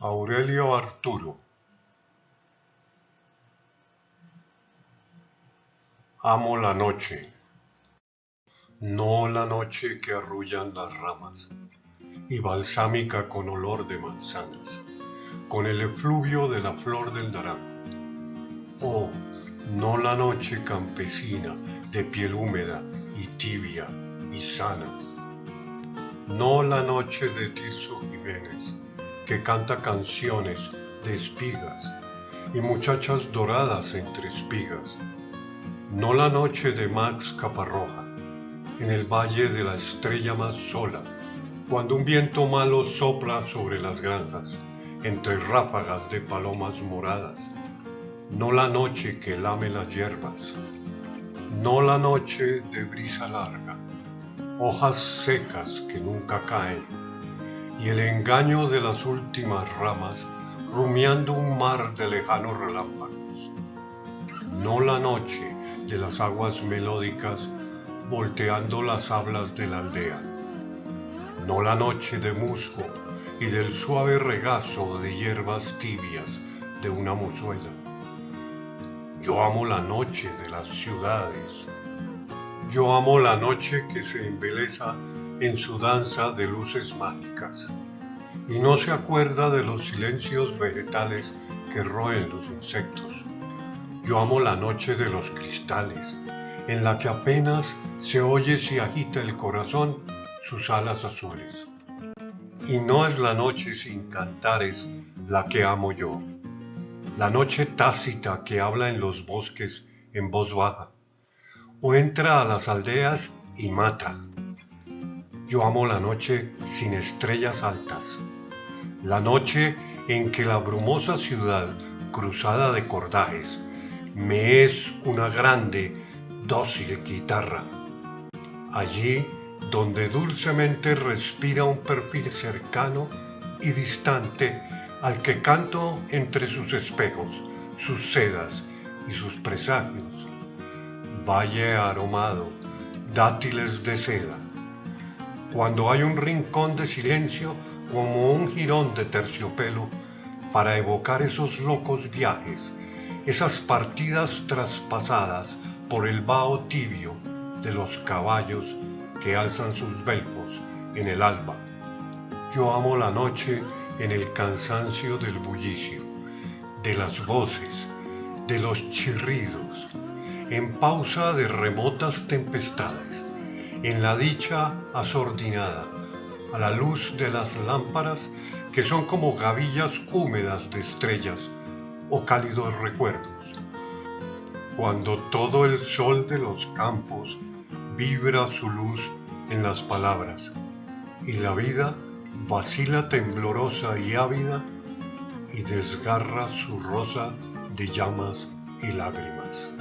Aurelio Arturo Amo la noche, no la noche que arrullan las ramas y balsámica con olor de manzanas, con el efluvio de la flor del naranjo. Oh, no la noche campesina de piel húmeda y tibia y sana. No la noche de Tirso Jiménez, que canta canciones de espigas y muchachas doradas entre espigas. No la noche de Max Caparroja, en el valle de la estrella más sola, cuando un viento malo sopla sobre las granjas, entre ráfagas de palomas moradas. No la noche que lame las hierbas, no la noche de brisa larga, hojas secas que nunca caen, y el engaño de las últimas ramas rumiando un mar de lejanos relámpagos. No la noche de las aguas melódicas volteando las hablas de la aldea. No la noche de musgo y del suave regazo de hierbas tibias de una mozuela. Yo amo la noche de las ciudades yo amo la noche que se embeleza en su danza de luces mágicas y no se acuerda de los silencios vegetales que roen los insectos. Yo amo la noche de los cristales, en la que apenas se oye si agita el corazón sus alas azules. Y no es la noche sin cantares la que amo yo, la noche tácita que habla en los bosques en voz baja o entra a las aldeas y mata. Yo amo la noche sin estrellas altas, la noche en que la brumosa ciudad cruzada de cordajes me es una grande, dócil guitarra. Allí donde dulcemente respira un perfil cercano y distante al que canto entre sus espejos, sus sedas y sus presagios valle aromado, dátiles de seda. Cuando hay un rincón de silencio como un jirón de terciopelo para evocar esos locos viajes, esas partidas traspasadas por el vaho tibio de los caballos que alzan sus belfos en el alba. Yo amo la noche en el cansancio del bullicio, de las voces, de los chirridos, en pausa de remotas tempestades, en la dicha asordinada, a la luz de las lámparas que son como gavillas húmedas de estrellas o cálidos recuerdos. Cuando todo el sol de los campos vibra su luz en las palabras y la vida vacila temblorosa y ávida y desgarra su rosa de llamas y lágrimas.